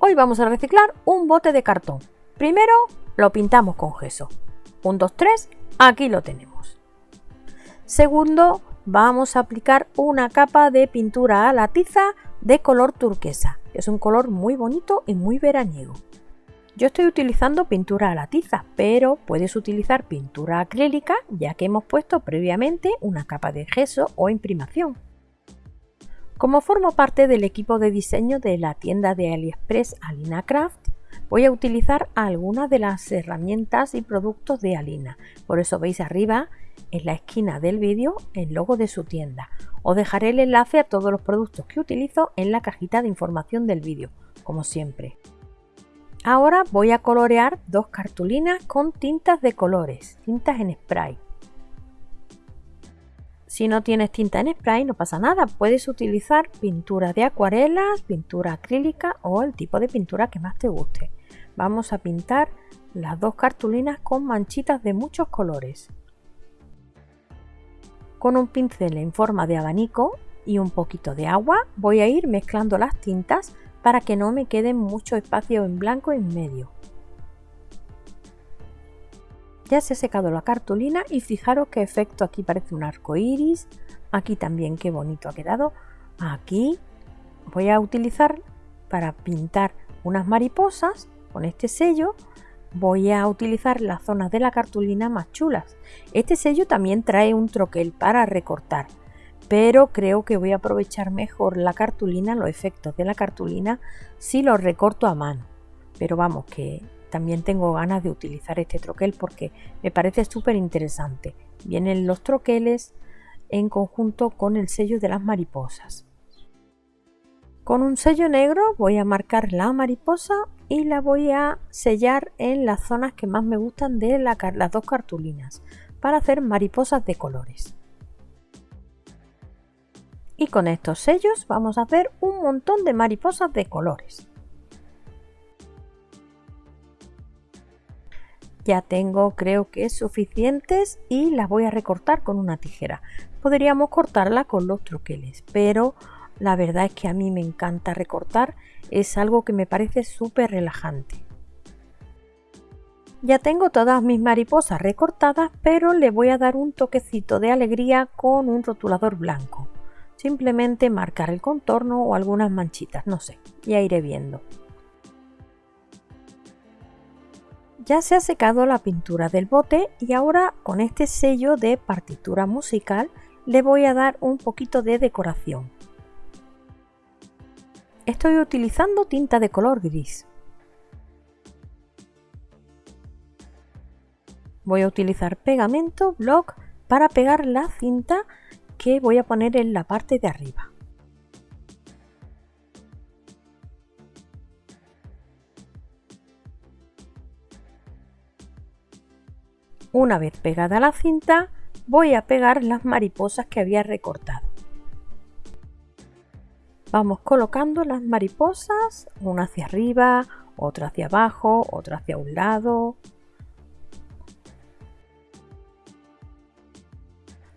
Hoy vamos a reciclar un bote de cartón. Primero lo pintamos con gesso. 1, 2, 3, aquí lo tenemos. Segundo, vamos a aplicar una capa de pintura a la tiza de color turquesa. Es un color muy bonito y muy veraniego. Yo estoy utilizando pintura a la tiza, pero puedes utilizar pintura acrílica ya que hemos puesto previamente una capa de gesso o imprimación. Como formo parte del equipo de diseño de la tienda de AliExpress Alina Craft, voy a utilizar algunas de las herramientas y productos de Alina. Por eso veis arriba en la esquina del vídeo el logo de su tienda. Os dejaré el enlace a todos los productos que utilizo en la cajita de información del vídeo, como siempre. Ahora voy a colorear dos cartulinas con tintas de colores, tintas en spray. Si no tienes tinta en spray no pasa nada, puedes utilizar pintura de acuarelas, pintura acrílica o el tipo de pintura que más te guste. Vamos a pintar las dos cartulinas con manchitas de muchos colores. Con un pincel en forma de abanico y un poquito de agua voy a ir mezclando las tintas para que no me quede mucho espacio en blanco en medio. Ya se ha secado la cartulina y fijaros qué efecto aquí parece un arco iris. Aquí también qué bonito ha quedado. Aquí voy a utilizar para pintar unas mariposas con este sello. Voy a utilizar las zonas de la cartulina más chulas. Este sello también trae un troquel para recortar. Pero creo que voy a aprovechar mejor la cartulina, los efectos de la cartulina, si lo recorto a mano. Pero vamos, que también tengo ganas de utilizar este troquel porque me parece súper interesante. Vienen los troqueles en conjunto con el sello de las mariposas. Con un sello negro voy a marcar la mariposa y la voy a sellar en las zonas que más me gustan de las dos cartulinas para hacer mariposas de colores. Y con estos sellos vamos a hacer un montón de mariposas de colores. Ya tengo creo que suficientes y las voy a recortar con una tijera. Podríamos cortarla con los troqueles, pero la verdad es que a mí me encanta recortar, es algo que me parece súper relajante. Ya tengo todas mis mariposas recortadas, pero le voy a dar un toquecito de alegría con un rotulador blanco. Simplemente marcar el contorno o algunas manchitas, no sé, ya iré viendo. Ya se ha secado la pintura del bote y ahora con este sello de partitura musical le voy a dar un poquito de decoración. Estoy utilizando tinta de color gris. Voy a utilizar pegamento block para pegar la cinta que voy a poner en la parte de arriba. Una vez pegada la cinta, voy a pegar las mariposas que había recortado. Vamos colocando las mariposas, una hacia arriba, otra hacia abajo, otra hacia un lado.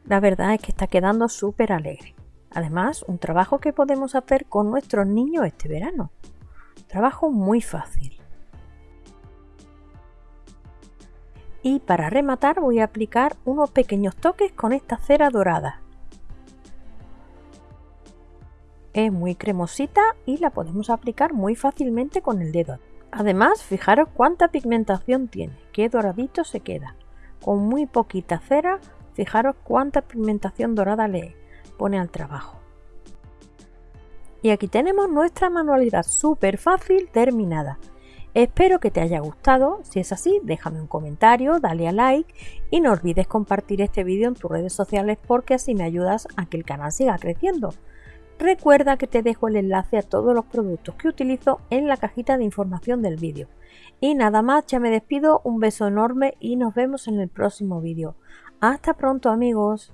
La verdad es que está quedando súper alegre. Además, un trabajo que podemos hacer con nuestros niños este verano. Trabajo muy fácil. Y para rematar voy a aplicar unos pequeños toques con esta cera dorada. Es muy cremosita y la podemos aplicar muy fácilmente con el dedo. Además, fijaros cuánta pigmentación tiene, qué doradito se queda. Con muy poquita cera, fijaros cuánta pigmentación dorada le pone al trabajo. Y aquí tenemos nuestra manualidad súper fácil terminada. Espero que te haya gustado, si es así déjame un comentario, dale a like y no olvides compartir este vídeo en tus redes sociales porque así me ayudas a que el canal siga creciendo. Recuerda que te dejo el enlace a todos los productos que utilizo en la cajita de información del vídeo. Y nada más, ya me despido, un beso enorme y nos vemos en el próximo vídeo. Hasta pronto amigos.